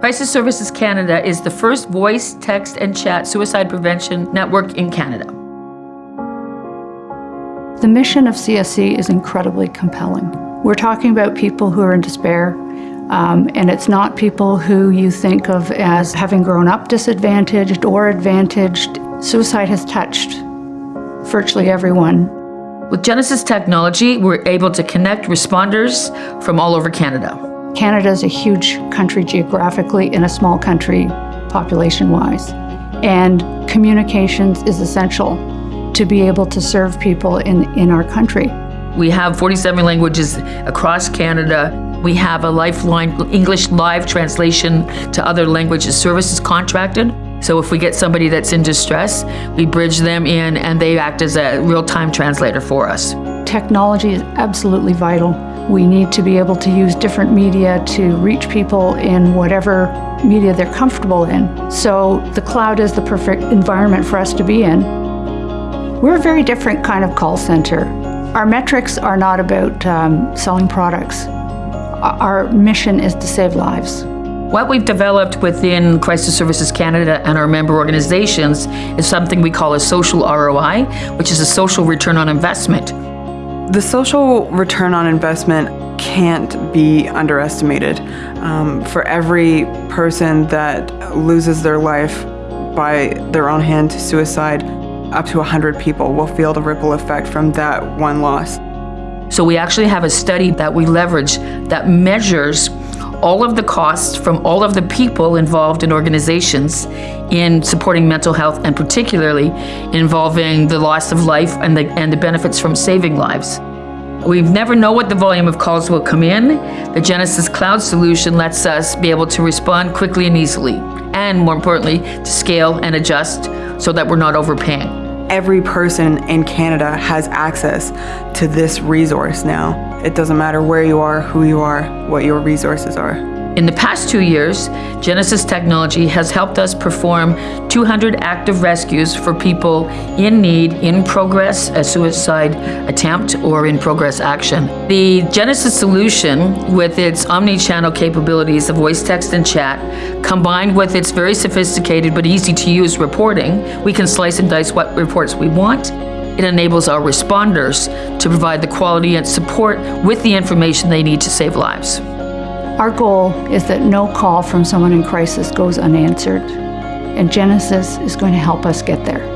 Crisis Services Canada is the first voice, text, and chat suicide prevention network in Canada. The mission of CSC is incredibly compelling. We're talking about people who are in despair, um, and it's not people who you think of as having grown up disadvantaged or advantaged. Suicide has touched virtually everyone. With Genesys technology, we're able to connect responders from all over Canada. Canada is a huge country geographically and a small country population-wise. And communications is essential to be able to serve people in, in our country. We have 47 languages across Canada. We have a Lifeline English live translation to other languages services contracted. So if we get somebody that's in distress, we bridge them in and they act as a real-time translator for us. Technology is absolutely vital we need to be able to use different media to reach people in whatever media they're comfortable in. So the cloud is the perfect environment for us to be in. We're a very different kind of call center. Our metrics are not about um, selling products. Our mission is to save lives. What we've developed within Crisis Services Canada and our member organizations is something we call a social ROI, which is a social return on investment. The social return on investment can't be underestimated. Um, for every person that loses their life by their own hand to suicide, up to 100 people will feel the ripple effect from that one loss. So we actually have a study that we leverage that measures all of the costs from all of the people involved in organizations in supporting mental health and particularly involving the loss of life and the, and the benefits from saving lives. We never know what the volume of calls will come in. The Genesys Cloud solution lets us be able to respond quickly and easily, and more importantly, to scale and adjust so that we're not overpaying every person in Canada has access to this resource now. It doesn't matter where you are, who you are, what your resources are. In the past two years, Genesys Technology has helped us perform 200 active rescues for people in need, in progress, a suicide attempt, or in progress action. The Genesys solution, with its omni-channel capabilities of voice, text, and chat, combined with its very sophisticated but easy to use reporting, we can slice and dice what reports we want. It enables our responders to provide the quality and support with the information they need to save lives. Our goal is that no call from someone in crisis goes unanswered, and Genesys is going to help us get there.